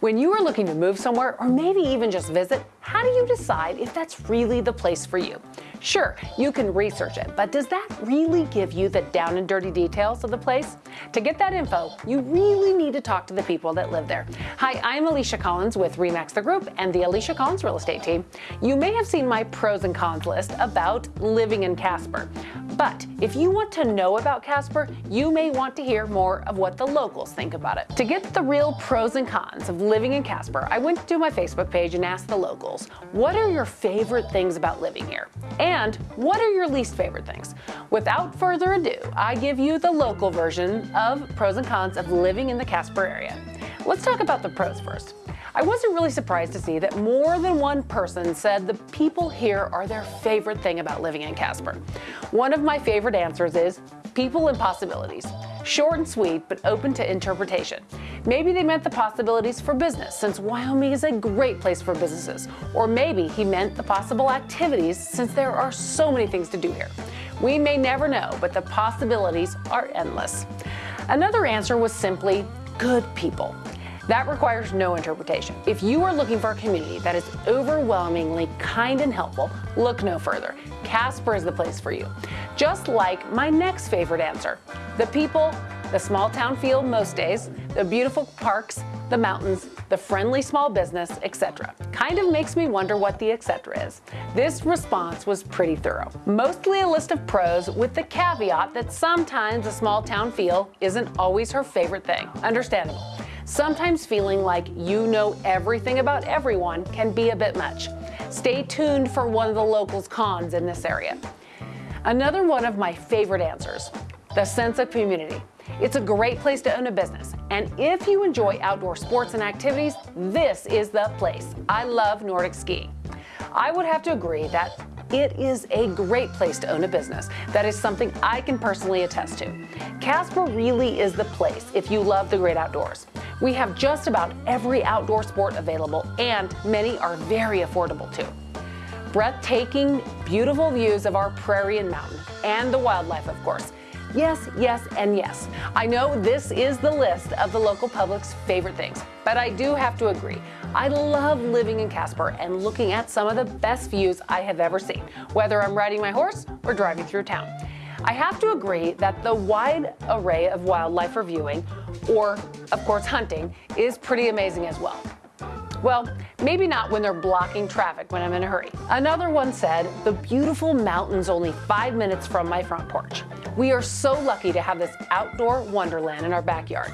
When you are looking to move somewhere or maybe even just visit, how do you decide if that's really the place for you? Sure, you can research it, but does that really give you the down and dirty details of the place? To get that info, you really need to talk to the people that live there. Hi, I'm Alicia Collins with Remax the Group and the Alicia Collins Real Estate Team. You may have seen my pros and cons list about living in Casper. But if you want to know about Casper, you may want to hear more of what the locals think about it. To get the real pros and cons of living in Casper, I went to my Facebook page and asked the locals, what are your favorite things about living here? And what are your least favorite things? Without further ado, I give you the local version of pros and cons of living in the Casper area. Let's talk about the pros first. I wasn't really surprised to see that more than one person said the people here are their favorite thing about living in Casper. One of my favorite answers is people and possibilities. Short and sweet, but open to interpretation. Maybe they meant the possibilities for business, since Wyoming is a great place for businesses. Or maybe he meant the possible activities, since there are so many things to do here. We may never know, but the possibilities are endless. Another answer was simply good people. That requires no interpretation. If you are looking for a community that is overwhelmingly kind and helpful, look no further. Casper is the place for you. Just like my next favorite answer, the people, the small town feel most days, the beautiful parks, the mountains, the friendly small business, etc. Kind of makes me wonder what the etc is. This response was pretty thorough. Mostly a list of pros with the caveat that sometimes a small town feel isn't always her favorite thing. Understandable. Sometimes feeling like you know everything about everyone can be a bit much. Stay tuned for one of the locals' cons in this area. Another one of my favorite answers, the sense of community. It's a great place to own a business, and if you enjoy outdoor sports and activities, this is the place. I love Nordic skiing. I would have to agree that it is a great place to own a business. That is something I can personally attest to. Casper really is the place if you love the great outdoors. We have just about every outdoor sport available and many are very affordable too. Breathtaking, beautiful views of our prairie and mountain and the wildlife of course. Yes, yes, and yes. I know this is the list of the local public's favorite things, but I do have to agree. I love living in Casper and looking at some of the best views I have ever seen, whether I'm riding my horse or driving through town. I have to agree that the wide array of wildlife for viewing, or of course hunting, is pretty amazing as well. Well, maybe not when they're blocking traffic when I'm in a hurry. Another one said, the beautiful mountains only five minutes from my front porch. We are so lucky to have this outdoor wonderland in our backyard.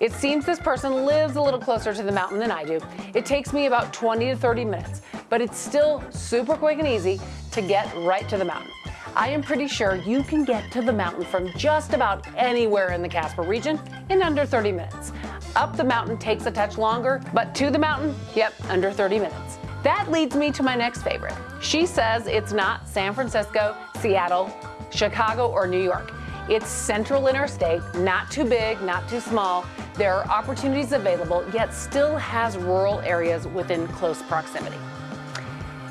It seems this person lives a little closer to the mountain than I do. It takes me about 20 to 30 minutes, but it's still super quick and easy to get right to the mountain. I am pretty sure you can get to the mountain from just about anywhere in the Casper region in under 30 minutes. Up the mountain takes a touch longer, but to the mountain, yep, under 30 minutes. That leads me to my next favorite. She says it's not San Francisco, Seattle, Chicago, or New York. It's central interstate, not too big, not too small. There are opportunities available, yet still has rural areas within close proximity.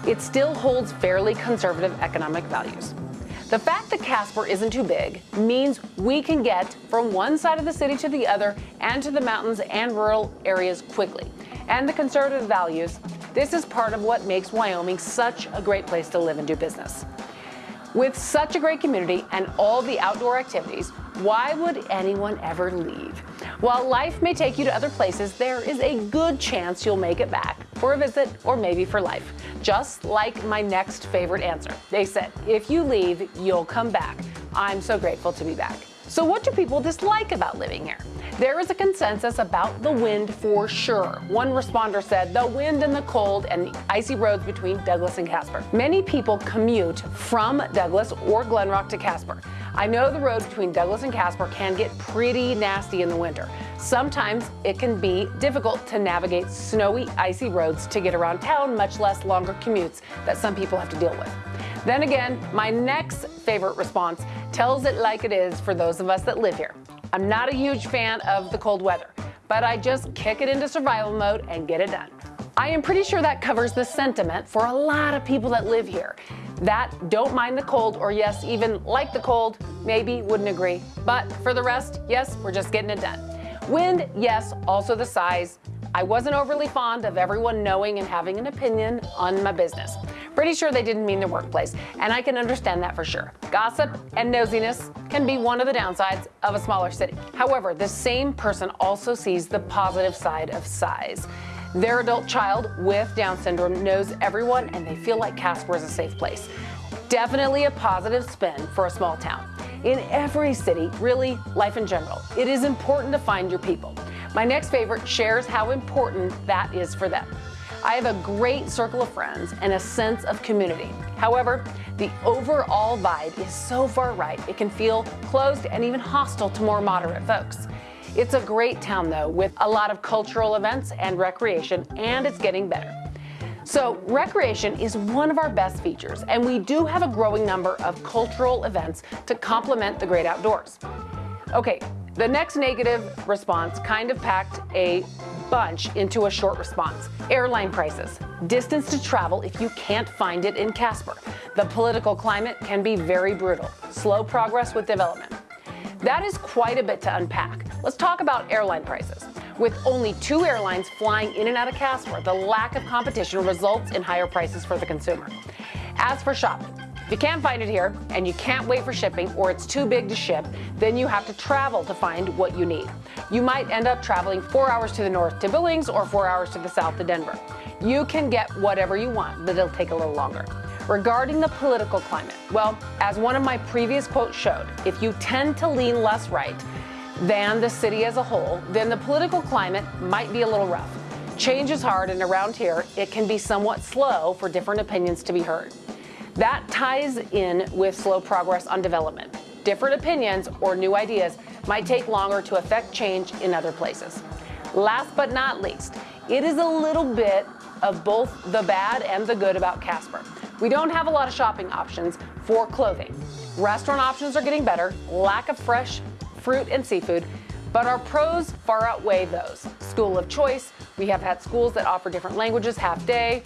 It still holds fairly conservative economic values. The fact that Casper isn't too big means we can get from one side of the city to the other and to the mountains and rural areas quickly. And the conservative values, this is part of what makes Wyoming such a great place to live and do business. With such a great community and all the outdoor activities, why would anyone ever leave? While life may take you to other places, there is a good chance you'll make it back for a visit or maybe for life. Just like my next favorite answer. They said, if you leave, you'll come back. I'm so grateful to be back. So what do people dislike about living here? There is a consensus about the wind for sure. One responder said the wind and the cold and the icy roads between Douglas and Casper. Many people commute from Douglas or Glenrock to Casper. I know the road between Douglas and Casper can get pretty nasty in the winter. Sometimes it can be difficult to navigate snowy, icy roads to get around town, much less longer commutes that some people have to deal with. Then again, my next favorite response tells it like it is for those of us that live here. I'm not a huge fan of the cold weather, but I just kick it into survival mode and get it done. I am pretty sure that covers the sentiment for a lot of people that live here that don't mind the cold or yes, even like the cold, maybe wouldn't agree. But for the rest, yes, we're just getting it done. Wind, yes, also the size. I wasn't overly fond of everyone knowing and having an opinion on my business. Pretty sure they didn't mean the workplace, and I can understand that for sure. Gossip and nosiness can be one of the downsides of a smaller city. However, the same person also sees the positive side of size. Their adult child with Down syndrome knows everyone and they feel like Casper is a safe place. Definitely a positive spin for a small town. In every city, really life in general, it is important to find your people. My next favorite shares how important that is for them. I have a great circle of friends and a sense of community. However, the overall vibe is so far right, it can feel closed and even hostile to more moderate folks. It's a great town though, with a lot of cultural events and recreation, and it's getting better. So recreation is one of our best features, and we do have a growing number of cultural events to complement the great outdoors. Okay, the next negative response kind of packed a bunch into a short response. Airline prices, distance to travel if you can't find it in Casper. The political climate can be very brutal, slow progress with development. That is quite a bit to unpack. Let's talk about airline prices. With only two airlines flying in and out of Casper, the lack of competition results in higher prices for the consumer. As for shopping, if you can't find it here and you can't wait for shipping or it's too big to ship, then you have to travel to find what you need. You might end up traveling four hours to the north to Billings or four hours to the south to Denver. You can get whatever you want, but it'll take a little longer. Regarding the political climate, well, as one of my previous quotes showed, if you tend to lean less right, than the city as a whole, then the political climate might be a little rough. Change is hard, and around here, it can be somewhat slow for different opinions to be heard. That ties in with slow progress on development. Different opinions or new ideas might take longer to affect change in other places. Last but not least, it is a little bit of both the bad and the good about Casper. We don't have a lot of shopping options for clothing. Restaurant options are getting better, lack of fresh fruit and seafood, but our pros far outweigh those. School of choice, we have had schools that offer different languages half day,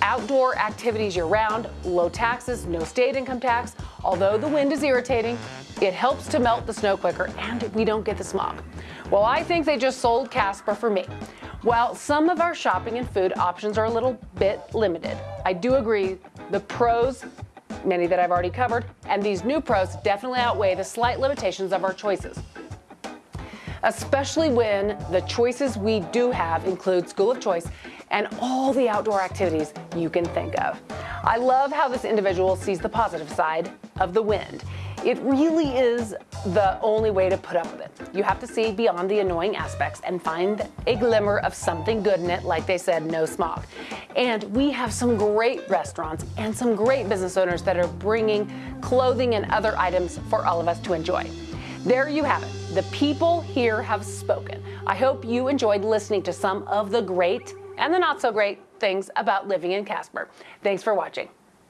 outdoor activities year round, low taxes, no state income tax. Although the wind is irritating, it helps to melt the snow quicker and we don't get the smog. Well, I think they just sold Casper for me. While some of our shopping and food options are a little bit limited, I do agree the pros many that I've already covered, and these new pros definitely outweigh the slight limitations of our choices. Especially when the choices we do have include school of choice and all the outdoor activities you can think of. I love how this individual sees the positive side of the wind. It really is the only way to put up with it. You have to see beyond the annoying aspects and find a glimmer of something good in it, like they said, no smog. And we have some great restaurants and some great business owners that are bringing clothing and other items for all of us to enjoy. There you have it. The people here have spoken. I hope you enjoyed listening to some of the great and the not so great things about living in Casper. Thanks for watching.